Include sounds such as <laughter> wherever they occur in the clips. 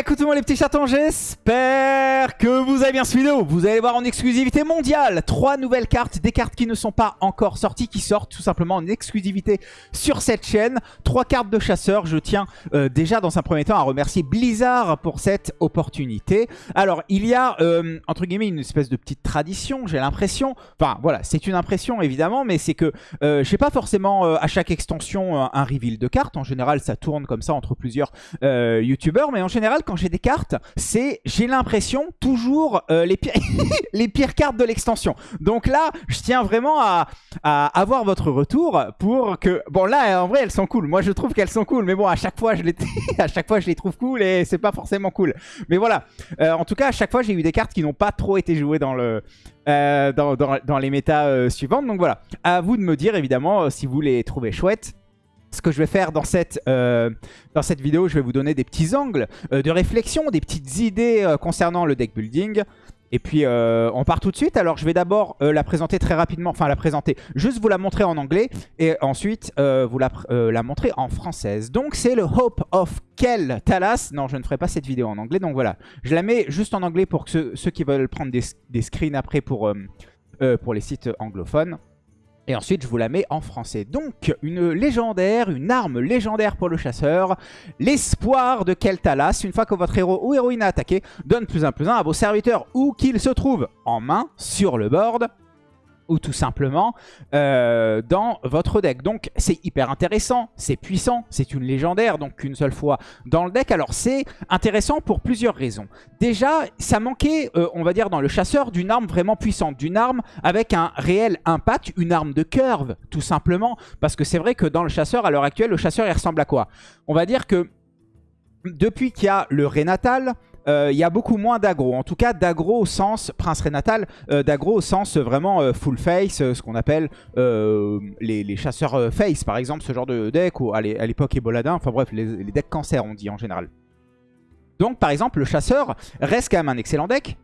écoutez-moi les petits chatons, j'espère que vous avez bien ce vidéo. Vous allez voir en exclusivité mondiale trois nouvelles cartes, des cartes qui ne sont pas encore sorties, qui sortent tout simplement en exclusivité sur cette chaîne. Trois cartes de chasseurs. Je tiens euh, déjà dans un premier temps à remercier Blizzard pour cette opportunité. Alors, il y a, euh, entre guillemets, une espèce de petite tradition, j'ai l'impression. Enfin, voilà, c'est une impression évidemment, mais c'est que euh, j'ai pas forcément à chaque extension un, un reveal de cartes. En général, ça tourne comme ça entre plusieurs youtubeurs, mais en général, quand j'ai des cartes, c'est, j'ai l'impression, toujours euh, les, pires <laughs> cartes de l'extension. Donc là, je tiens vraiment à, avoir votre retour pour que... Bon là, en vrai, elles sont cool. Moi, je trouve qu'elles sont cool. Mais bon, à chaque fois, je les, <laughs> à chaque fois, je les trouve cool et c'est pas forcément cool. Mais voilà. Euh, en tout cas, à chaque fois, j'ai eu des cartes qui n'ont pas trop été jouées dans le... Euh, dans, dans, les méta suivantes. Donc voilà, à vous de me dire évidemment si vous les trouvez chouettes ce que je vais faire dans cette, euh, dans cette vidéo, je vais vous donner des petits angles euh, de réflexion, des petites idées euh, concernant le deck building. Et puis on part tout de suite. Alors je vais d'abord la présenter très rapidement, enfin la présenter, juste vous la montrer en anglais et ensuite vous la, la, montrer en française. Donc c'est le Hope of Kel Talas. Non, je ne ferai pas cette vidéo en anglais, donc voilà. Je la mets juste en anglais pour que ceux, qui veulent prendre des, des screens après pour, pour les sites anglophones. Et ensuite, je vous la mets en français. Donc, une légendaire, une arme légendaire pour le chasseur. L'espoir de Keltalas. Une fois que votre héros ou héroïne a attaqué, donne plus un plus un à vos serviteurs où qu'ils se trouvent en main, sur le board ou tout simplement euh, dans votre deck. Donc c'est hyper intéressant, c'est puissant, c'est une légendaire, donc qu'une seule fois dans le deck. Alors c'est intéressant pour plusieurs raisons. Déjà, ça manquait, euh, on va dire, dans le chasseur d'une arme vraiment puissante, d'une arme avec un réel impact, une arme de curve, tout simplement. Parce que c'est vrai que dans le chasseur, à l'heure actuelle, le chasseur, il ressemble à quoi? On va dire que depuis qu'il y a le Rénatal, euh, il y a beaucoup moins d'aggro. En tout cas, d'aggro au sens, Prince Renatal, euh, d'aggro au sens vraiment euh, full face, ce qu'on appelle les, chasseurs face, par exemple, ce genre de deck, ou à l'époque Eboladin, enfin bref, les, les decks cancer, on dit en général. Donc, par exemple, le chasseur reste quand même un excellent deck,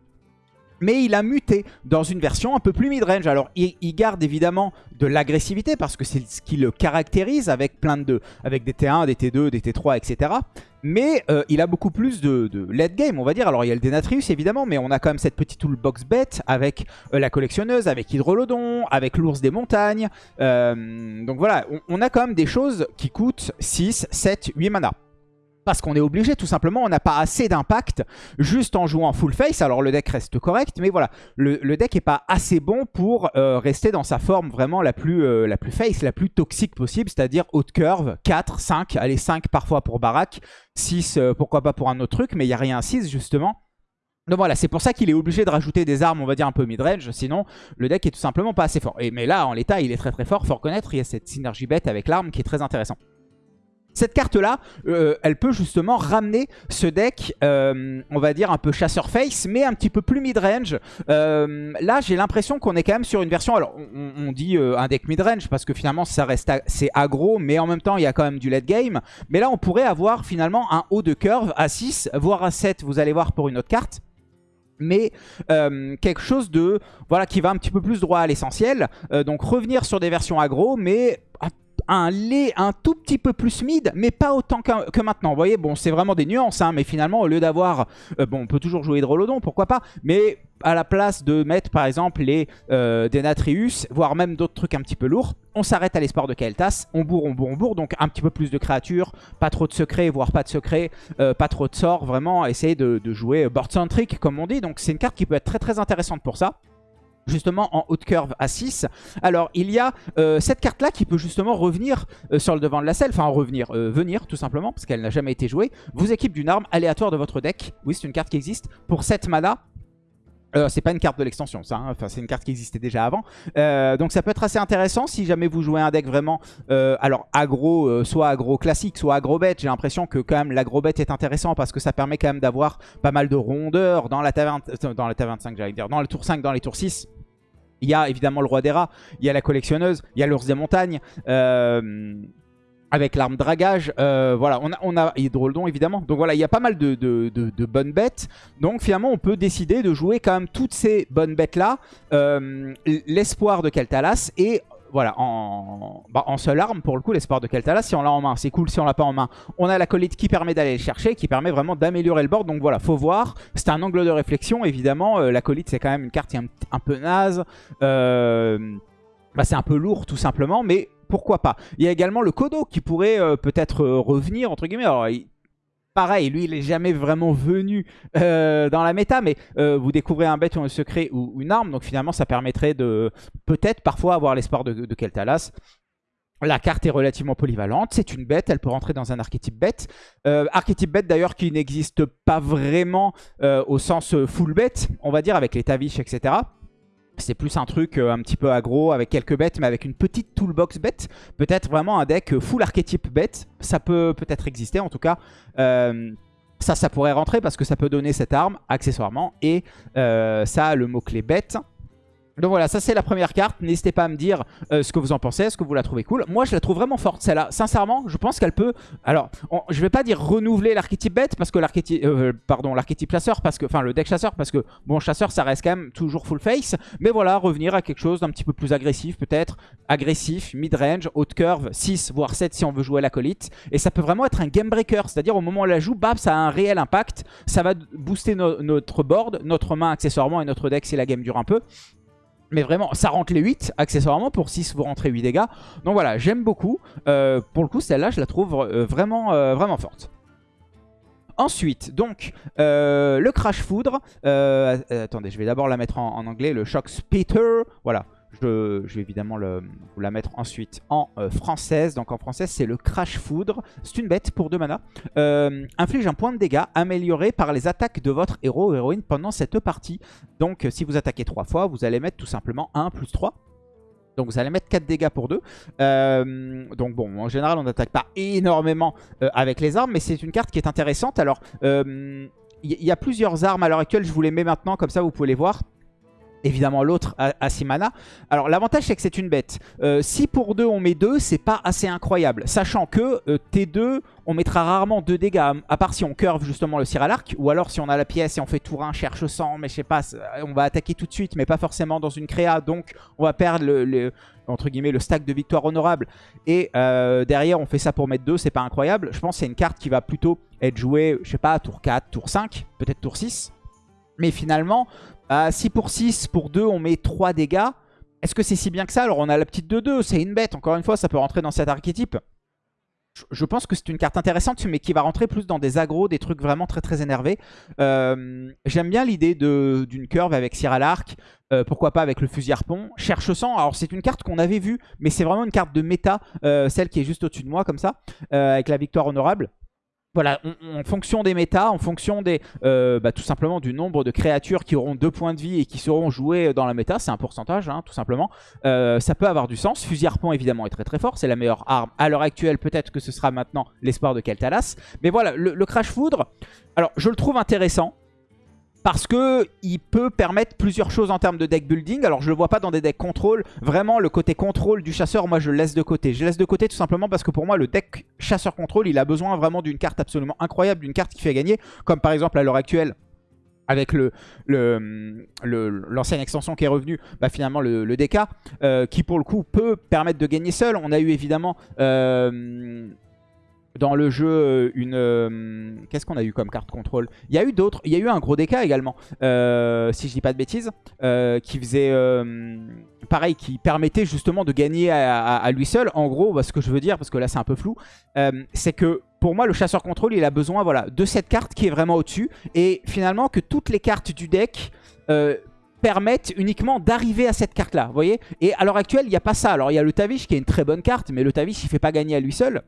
mais il a muté dans une version un peu plus mid-range. Alors, il, garde évidemment de l'agressivité parce que c'est ce qui le caractérise avec plein de... avec des T1, des T2, des T3, etc. Mais euh, il a beaucoup plus de, de, late game, on va dire. Alors, il y a le Denatrius, évidemment, mais on a quand même cette petite toolbox bête avec euh, la collectionneuse, avec Hydrolodon, avec l'ours des montagnes. Euh, donc voilà, on, on a quand même des choses qui coûtent 6, 7, 8 mana parce qu'on est obligé, tout simplement, on n'a pas assez d'impact juste en jouant full face. Alors le deck reste correct, mais voilà, le, deck n'est pas assez bon pour euh, rester dans sa forme vraiment la plus, euh, la plus face, la plus toxique possible, c'est-à-dire haute curve, 4, 5, allez 5 parfois pour Barak, 6 euh, pourquoi pas pour un autre truc, mais il n'y a rien à 6 justement. Donc voilà, c'est pour ça qu'il est obligé de rajouter des armes, on va dire un peu mid-range, sinon le deck est tout simplement pas assez fort. Et, mais là, en l'état, il est très très fort, faut reconnaître, il y a cette synergie bête avec l'arme qui est très intéressant. Cette carte-là, euh, elle peut justement ramener ce deck, euh, on va dire un peu chasseur face, mais un petit peu plus mid-range. Euh, là, j'ai l'impression qu'on est quand même sur une version... Alors, on, dit un deck mid-range parce que finalement, ça reste c'est aggro, mais en même temps, il y a quand même du late game. Mais là, on pourrait avoir finalement un haut de curve à 6, voire à 7, vous allez voir pour une autre carte mais quelque chose de voilà qui va un petit peu plus droit à l'essentiel. donc revenir sur des versions aggro, mais un lait un tout petit peu plus mid, mais pas autant que, maintenant. Vous voyez, bon, c'est vraiment des nuances, hein, mais finalement, au lieu d'avoir... Euh, bon, on peut toujours jouer Hydrolodon, pourquoi pas, mais à la place de mettre, par exemple, les euh, Denatrius, voire même d'autres trucs un petit peu lourds, on s'arrête à l'espoir de Kael'thas, on bourre, on bourre, on bourre, donc un petit peu plus de créatures, pas trop de secrets, voire pas de secrets, euh, pas trop de sorts, vraiment essayer de, de jouer board-centric, comme on dit, donc c'est une carte qui peut être très très intéressante pour ça justement en haute curve à 6. Alors il y a euh, cette carte là qui peut justement revenir euh, sur le devant de la selle, enfin revenir, euh, venir tout simplement parce qu'elle n'a jamais été jouée, vous équipe d'une arme aléatoire de votre deck, oui c'est une carte qui existe, pour 7 mana. c'est pas une carte de l'extension ça, hein. enfin, c'est une carte qui existait déjà avant. donc ça peut être assez intéressant si jamais vous jouez un deck vraiment, alors aggro, soit aggro classique, soit aggro bête. J'ai l'impression que quand même l'aggro bête est intéressant parce que ça permet quand même d'avoir pas mal de rondeur dans la taverne, dans la taverne 5 j'allais dire, dans le tour 5, dans les tours 6. Il y a évidemment le roi des rats, il y a la collectionneuse, il y a l'ours des montagnes. Euh, avec l'arme dragage, euh, voilà, on a, on a Hydroldon évidemment. Donc voilà, il y a pas mal de, bonnes bêtes. Donc finalement, on peut décider de jouer quand même toutes ces bonnes bêtes-là. Euh, l'espoir de Keltalas et voilà, en, bah, en seule arme pour le coup, l'espoir de Keltala. Si on l'a en main, c'est cool. Si on l'a pas en main, on a l'acolyte qui permet d'aller le chercher, qui permet vraiment d'améliorer le board. Donc voilà, faut voir. C'est un angle de réflexion, évidemment. Euh, l'acolyte, c'est quand même une carte qui est un, peu naze. Euh, bah, c'est un peu lourd, tout simplement, mais pourquoi pas. Il y a également le Kodo qui pourrait euh, peut-être revenir, entre guillemets. Pareil, lui, il est jamais vraiment venu dans la méta, mais vous découvrez un bête ou un secret ou une arme, donc finalement, ça permettrait de peut-être parfois avoir l'espoir de, de Keltalas. La carte est relativement polyvalente, c'est une bête, elle peut rentrer dans un archétype bête. Euh, archétype bête d'ailleurs qui n'existe pas vraiment euh, au sens euh, full bête, on va dire avec les Tavish, etc. C'est plus un truc un petit peu aggro avec quelques bêtes mais avec une petite toolbox bête. Peut-être vraiment un deck full archétype bête, ça peut peut-être exister en tout cas. ça, ça pourrait rentrer parce que ça peut donner cette arme accessoirement et ça le mot-clé bête. Donc voilà, ça c'est la première carte. N'hésitez pas à me dire euh, ce que vous en pensez. Est-ce que vous la trouvez cool? Moi je la trouve vraiment forte celle-là. Sincèrement, je pense qu'elle peut... Alors, je vais pas dire renouveler l'archétype bête parce que l'archétype... Euh, pardon, l'archétype chasseur parce que... Enfin, le deck chasseur parce que... Bon, chasseur ça reste quand même toujours full face. Mais voilà, revenir à quelque chose d'un petit peu plus agressif peut-être. Agressif, mid-range, haute curve, 6 voire 7 si on veut jouer l'acolyte. Et ça peut vraiment être un game breaker. C'est-à-dire au moment où on la joue, bam, ça a un réel impact. Ça va booster notre board, notre main accessoirement et notre deck si la game dure un peu. Mais vraiment, ça rentre les 8, accessoirement, pour 6, vous rentrez 8 dégâts. Donc voilà, j'aime beaucoup. Euh, pour le coup, celle-là, je la trouve euh, vraiment, euh, vraiment forte. Ensuite, donc, le Crash Foudre. attendez, je vais d'abord la mettre en, en, anglais. Le Shock Spitter. Voilà. Je, vais évidemment vous la mettre ensuite en euh, française. Donc en française, c'est le Crash Foudre. C'est une bête pour 2 mana. Euh, inflige un point de dégâts amélioré par les attaques de votre héros ou héroïne pendant cette partie. Donc si vous attaquez 3 fois, vous allez mettre tout simplement 1 plus 3. Donc vous allez mettre 4 dégâts pour 2. Euh, donc bon, en général, on n'attaque pas énormément avec les armes, mais c'est une carte qui est intéressante. Alors, il y, a plusieurs armes à l'heure actuelle, je vous les mets maintenant, comme ça vous pouvez les voir. Évidemment l'autre a 6 mana. Alors l'avantage c'est que c'est une bête. Euh, si pour 2 on met 2, c'est pas assez incroyable. Sachant que euh, T2, on mettra rarement 2 dégâts. À part si on curve justement le cire à l'arc. Ou alors si on a la pièce et on fait tour 1, cherche 100. Mais je sais pas, on va attaquer tout de suite. Mais pas forcément dans une créa. Donc on va perdre le, entre guillemets, le stack de victoire honorable. Et euh, derrière on fait ça pour mettre 2. C'est pas incroyable. Je pense que c'est une carte qui va plutôt être jouée, je sais pas, tour 4, tour 5. Peut-être tour 6. Mais finalement, à 6 pour 6, pour 2, on met 3 dégâts. Est-ce que c'est si bien que ça? Alors on a la petite 2-2, c'est une bête. Encore une fois, ça peut rentrer dans cet archétype. Je pense que c'est une carte intéressante, mais qui va rentrer plus dans des agros, des trucs vraiment très très énervés. Euh, j'aime bien l'idée d'une curve avec à l'arc. Euh, pourquoi pas avec le fusil harpon. Cherche sang, alors c'est une carte qu'on avait vue, mais c'est vraiment une carte de méta, euh, celle qui est juste au-dessus de moi comme ça, avec la victoire honorable voilà, en fonction des méta, en fonction des, euh, bah, tout simplement du nombre de créatures qui auront deux points de vie et qui seront jouées dans la méta, c'est un pourcentage hein, tout simplement, euh, ça peut avoir du sens. Fusil harpon évidemment est très très fort, c'est la meilleure arme à l'heure actuelle, peut-être que ce sera maintenant l'espoir de Keltalas. Mais voilà, le Crash Foudre, alors je le trouve intéressant, parce que il peut permettre plusieurs choses en termes de deck building. Alors je le vois pas dans des decks contrôle. Vraiment le côté contrôle du chasseur, moi je le laisse de côté. Je le laisse de côté tout simplement parce que pour moi le deck chasseur contrôle, il a besoin vraiment d'une carte absolument incroyable, d'une carte qui fait gagner. Comme par exemple à l'heure actuelle, avec le l'ancienne extension qui est revenue, bah finalement le, DK, euh, qui pour le coup peut permettre de gagner seul. On a eu évidemment euh, dans le jeu euh, une... Euh, qu'est-ce qu'on a eu comme carte contrôle? Il y a eu d'autres. Il y a eu un gros DK également, euh, si je dis pas de bêtises, qui faisait... pareil, qui permettait justement de gagner à, lui seul. En gros, bah, ce que je veux dire, parce que là c'est un peu flou, c'est que pour moi le chasseur contrôle, il a besoin voilà, de cette carte qui est vraiment au-dessus. Et finalement que toutes les cartes du deck permettent uniquement d'arriver à cette carte-là, vous voyez? Et à l'heure actuelle, il n'y a pas ça. Alors, il y a le Tavish qui est une très bonne carte, mais le Tavish, il fait pas gagner à lui seul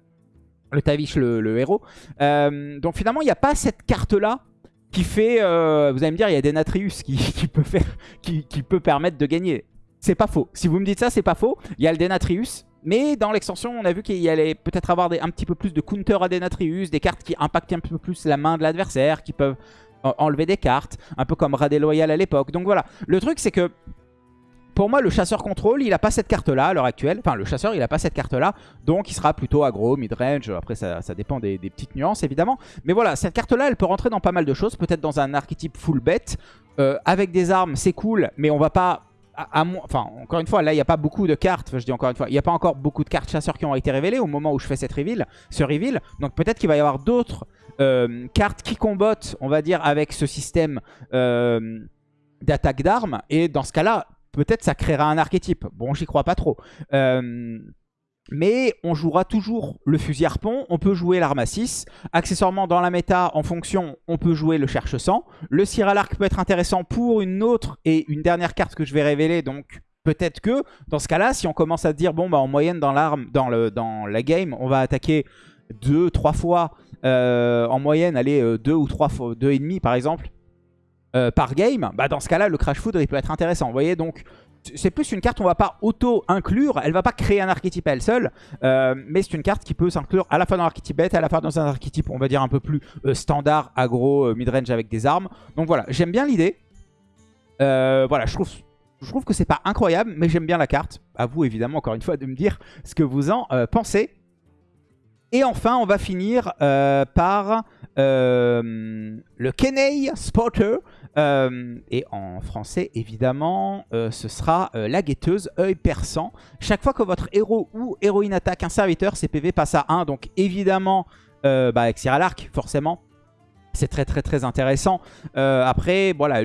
le Tavish, le, héros. Euh, donc finalement, il n'y a pas cette carte-là qui fait... Euh, vous allez me dire, il y a des Natrius qui, <laughs> peut, faire, qui, peut permettre de gagner. C'est pas faux. Si vous me dites ça, c'est pas faux. Il y a le Denatrius. Mais dans l'extension, on a vu qu'il y allait peut-être avoir un petit peu plus de counter à Denatrius, des cartes qui impactent un peu plus la main de l'adversaire, qui peuvent enlever des cartes, un peu comme Radé Loyal à l'époque. Donc voilà, le truc c'est que pour moi, le chasseur contrôle, il n'a pas cette carte-là à l'heure actuelle. Enfin, le chasseur, il n'a pas cette carte-là. Donc, il sera plutôt aggro, mid-range. Après, ça, dépend des, petites nuances, évidemment. Mais voilà, cette carte-là, elle peut rentrer dans pas mal de choses. Peut-être dans un archétype full bet. Euh, avec des armes, c'est cool, mais on va pas enfin, encore une fois, là, il n'y a pas beaucoup de cartes. je dis encore une fois, il n'y a pas encore beaucoup de cartes chasseurs qui ont été révélées au moment où je fais cette ce reveal. Donc peut-être qu'il va y avoir d'autres euh, cartes qui combattent, on va dire, avec ce système euh, d'attaque d'armes. Et dans ce cas-là, peut-être ça créera un archétype. Bon, j'y crois pas trop. Euh, mais on jouera toujours le fusil harpon, on peut jouer l'arme à 6. Accessoirement, dans la méta, en fonction, on peut jouer le cherche-sang. Le cire à l'arc peut être intéressant pour une autre et une dernière carte que je vais révéler. Donc peut-être que, dans ce cas-là, si on commence à dire, bon, bah en moyenne, dans l'arme, dans, le, dans la game, on va attaquer deux, trois fois, euh, en moyenne, aller euh, deux ou trois fois, deux et demi par exemple, euh, par game, bah dans ce cas-là, le Crash Food, il peut être intéressant. Vous voyez, donc c'est plus une carte on va pas auto-inclure, elle va pas créer un archétype à elle seule, euh, mais c'est une carte qui peut s'inclure à la fois dans l'archétype bête, à la fois dans un archétype on va dire un peu plus euh, standard, aggro, euh, midrange avec des armes. Donc voilà, j'aime bien l'idée. voilà, je trouve, je trouve que c'est pas incroyable, mais j'aime bien la carte. À vous évidemment encore une fois de me dire ce que vous en pensez. Et enfin, on va finir par le Kenei Spotter. Euh, et en français, évidemment, euh, ce sera euh, la guetteuse, œil perçant. Chaque fois que votre héros ou héroïne attaque un serviteur, ses PV passent à 1. Donc évidemment, bah, avec Cyr à l'arc, forcément, c'est très très très intéressant. après, voilà,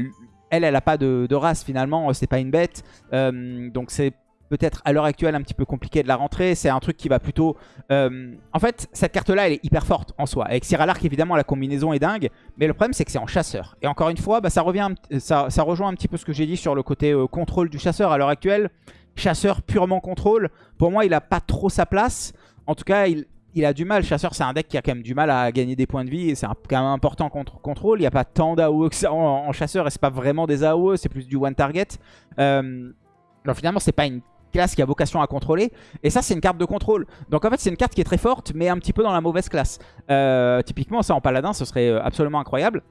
elle, elle n'a pas de, de, race finalement, c'est pas une bête. donc c'est peut-être à l'heure actuelle un petit peu compliqué de la rentrer. C'est un truc qui va plutôt... Euh, en fait, cette carte-là, elle est hyper forte en soi. Avec Cyralark, évidemment, la combinaison est dingue. Mais le problème, c'est que c'est en chasseur. Et encore une fois, bah, ça, revient, ça, ça, rejoint un petit peu ce que j'ai dit sur le côté euh, contrôle du chasseur. À l'heure actuelle, chasseur purement contrôle, pour moi, il n'a pas trop sa place. En tout cas, il, il a du mal. Chasseur, c'est un deck qui a quand même du mal à gagner des points de vie. C'est quand même important contre contrôle. Il n'y a pas tant d'AOE que ça en, chasseur. Et c'est pas vraiment des AOE, c'est plus du one target. Euh, alors finalement, c'est pas une classe qui a vocation à contrôler. Et ça, c'est une carte de contrôle. Donc en fait, c'est une carte qui est très forte, mais un petit peu dans la mauvaise classe. Euh, typiquement, ça en paladin, ce serait euh, absolument incroyable,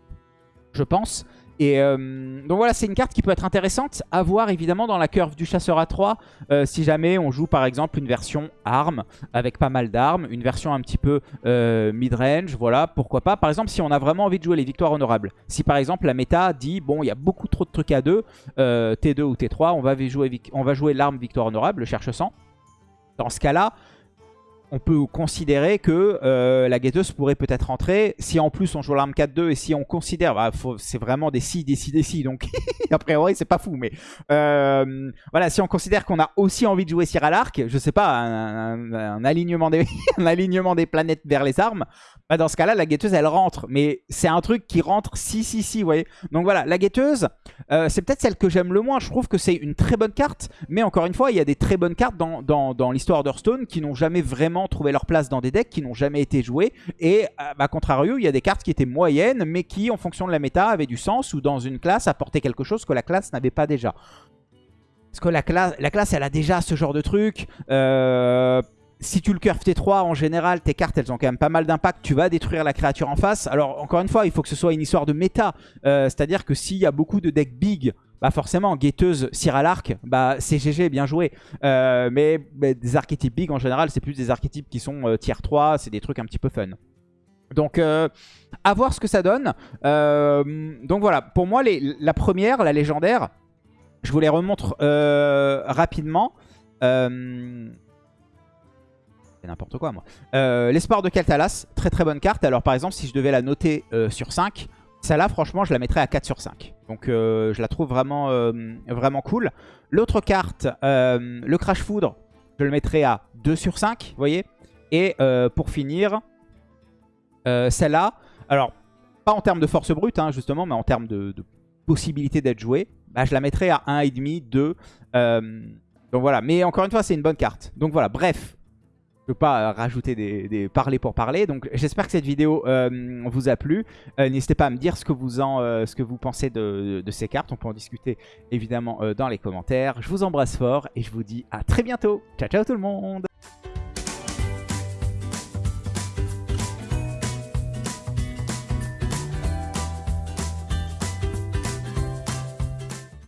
je pense. Et euh, donc voilà, c'est une carte qui peut être intéressante à voir évidemment dans la curve du chasseur à 3 euh, si jamais on joue par exemple une version arme avec pas mal d'armes, une version un petit peu euh, mid-range, voilà, pourquoi pas. Par exemple, si on a vraiment envie de jouer les victoires honorables. Si par exemple la méta dit, bon, il y a beaucoup trop de trucs à 2, T2 ou T3, on va jouer, jouer l'arme victoire honorable, le cherche-sang. Dans ce cas-là, on peut considérer que euh, la guetteuse pourrait peut-être rentrer. Si en plus on joue l'arme 4-2 et si on considère, bah, c'est vraiment des si, des si, des si, donc <laughs> a priori c'est pas fou, mais euh, voilà, si on considère qu'on a aussi envie de jouer à l'arc, je sais pas, <laughs> un, alignement des, planètes vers les armes, bah, dans ce cas-là, la guetteuse elle rentre, mais c'est un truc qui rentre si, si, si, vous voyez. Donc voilà, la guetteuse, c'est peut-être celle que j'aime le moins. Je trouve que c'est une très bonne carte, mais encore une fois, il y a des très bonnes cartes dans, dans, dans l'histoire d'Hearthstone qui n'ont jamais vraiment trouver leur place dans des decks qui n'ont jamais été joués. Et à contrario, il y a des cartes qui étaient moyennes, mais qui, en fonction de la méta, avaient du sens ou dans une classe apportaient quelque chose que la classe n'avait pas déjà. Parce que la classe, la classe, elle a déjà ce genre de truc. Euh, si tu le curves T3, en général, tes cartes, elles ont quand même pas mal d'impact. Tu vas détruire la créature en face. Alors, encore une fois, il faut que ce soit une histoire de méta. Euh, c'est-à-dire que s'il y a beaucoup de decks big bah forcément, guetteuse, cire à l'arc, bah c'est GG, bien joué. Euh, mais, des archétypes big, en général, c'est plus des archétypes qui sont euh, tier 3, c'est des trucs un petit peu fun. Donc, euh, à voir ce que ça donne. donc voilà, pour moi, la première, la légendaire, je vous les remontre rapidement. c'est n'importe quoi, moi. L'espoir de Keltalas, très très bonne carte. Alors, par exemple, si je devais la noter sur 5, celle-là, franchement, je la mettrais à 4 sur 5. Donc, euh, je la trouve vraiment, euh, cool. L'autre carte, euh, le Crash Foudre, je le mettrais à 2 sur 5, vous voyez. Et pour finir, celle-là, alors, pas en termes de force brute, hein, justement, mais en termes de, possibilité d'être jouée, bah, je la mettrais à 1,5, 2. donc voilà, mais encore une fois, c'est une bonne carte. Donc voilà, bref, peux pas rajouter des, parler pour parler. Donc j'espère que cette vidéo euh, vous a plu. Euh, n'hésitez pas à me dire ce que vous, en, euh, ce que vous pensez de, ces cartes. On peut en discuter évidemment dans les commentaires. Je vous embrasse fort et je vous dis à très bientôt. Ciao ciao tout le monde